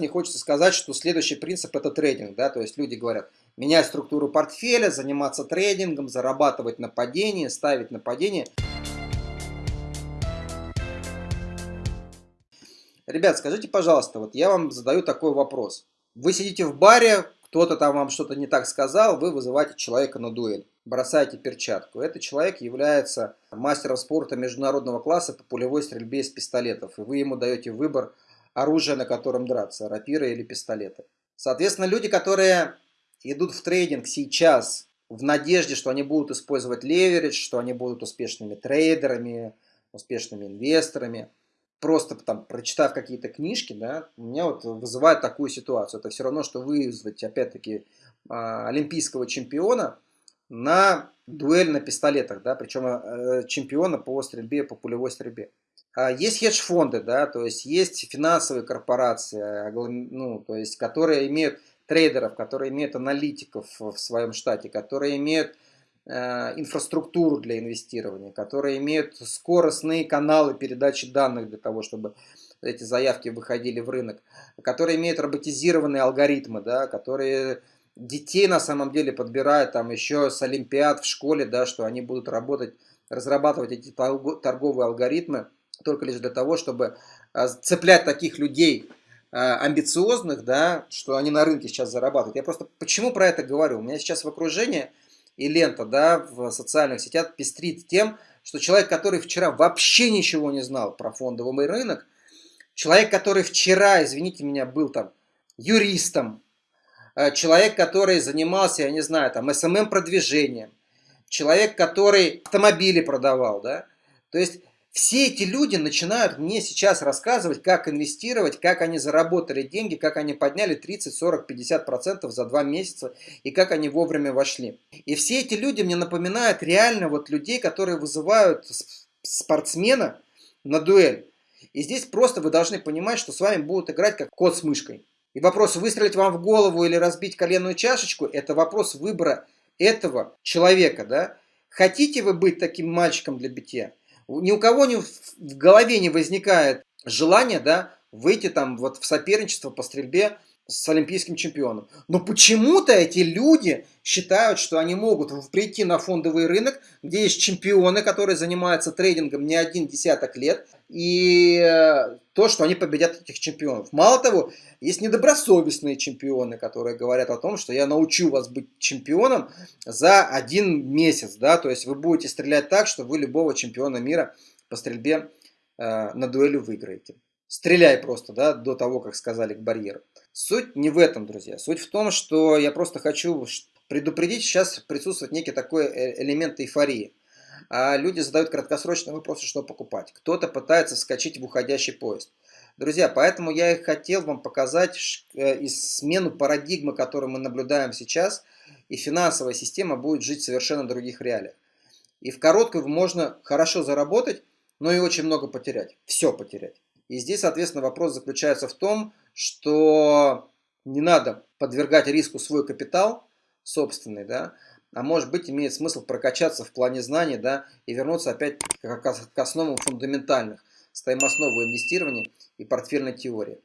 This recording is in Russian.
мне хочется сказать, что следующий принцип это трейдинг, да, то есть люди говорят, менять структуру портфеля, заниматься трейдингом, зарабатывать на падении, ставить на падение. Ребят, скажите, пожалуйста, вот я вам задаю такой вопрос. Вы сидите в баре, кто-то там вам что-то не так сказал, вы вызываете человека на дуэль, бросаете перчатку. Этот человек является мастером спорта международного класса по пулевой стрельбе из пистолетов, и вы ему даете выбор оружия, на котором драться, рапиры или пистолеты. Соответственно, люди, которые идут в трейдинг сейчас в надежде, что они будут использовать леверидж, что они будут успешными трейдерами, успешными инвесторами, просто там прочитав какие-то книжки, да, у меня вот вызывает такую ситуацию. Это все равно, что вызвать, опять-таки, а, олимпийского чемпиона на дуэль на пистолетах, да, причем э, чемпиона по стрельбе, по пулевой стрельбе. А есть хедж-фонды, да, то есть есть финансовые корпорации, ну, то есть, которые имеют трейдеров, которые имеют аналитиков в своем штате, которые имеют Э, инфраструктуру для инвестирования, которые имеют скоростные каналы передачи данных для того, чтобы эти заявки выходили в рынок, которые имеют роботизированные алгоритмы, да, которые детей на самом деле подбирают там еще с олимпиад в школе, да, что они будут работать, разрабатывать эти торговые алгоритмы только лишь для того, чтобы э, цеплять таких людей э, амбициозных, да, что они на рынке сейчас зарабатывают. Я просто почему про это говорю? У меня сейчас в окружении и лента да, в социальных сетях пестрит тем, что человек, который вчера вообще ничего не знал про фондовый рынок, человек, который вчера, извините меня, был там юристом, э, человек, который занимался, я не знаю, там SMM-продвижением, человек, который автомобили продавал, да, то есть все эти люди начинают мне сейчас рассказывать, как инвестировать, как они заработали деньги, как они подняли 30, 40, 50 процентов за два месяца и как они вовремя вошли. И все эти люди мне напоминают реально вот людей, которые вызывают спортсмена на дуэль. И здесь просто вы должны понимать, что с вами будут играть как кот с мышкой. И вопрос выстрелить вам в голову или разбить коленную чашечку, это вопрос выбора этого человека. Да? Хотите вы быть таким мальчиком для битья? Ни у кого не в голове не возникает желание, да, выйти там вот в соперничество по стрельбе с олимпийским чемпионом. Но почему-то эти люди считают, что они могут прийти на фондовый рынок, где есть чемпионы, которые занимаются трейдингом не один десяток лет, и э, то, что они победят этих чемпионов. Мало того, есть недобросовестные чемпионы, которые говорят о том, что я научу вас быть чемпионом за один месяц, да, то есть вы будете стрелять так, что вы любого чемпиона мира по стрельбе э, на дуэлю выиграете. Стреляй просто, да, до того, как сказали к барьеру. Суть не в этом, друзья. Суть в том, что я просто хочу предупредить, сейчас присутствует некий такой э, элемент эйфории. А люди задают краткосрочные вопросы, что покупать. Кто-то пытается вскочить в уходящий поезд. Друзья, поэтому я и хотел вам показать э, смену парадигмы, которую мы наблюдаем сейчас, и финансовая система будет жить в совершенно других реалиях. И в короткую можно хорошо заработать, но и очень много потерять. Все потерять. И здесь, соответственно, вопрос заключается в том, что не надо подвергать риску свой капитал собственный, да, а может быть имеет смысл прокачаться в плане знаний, да, и вернуться опять к основам фундаментальных, стоимостного инвестирования и портфельной теории.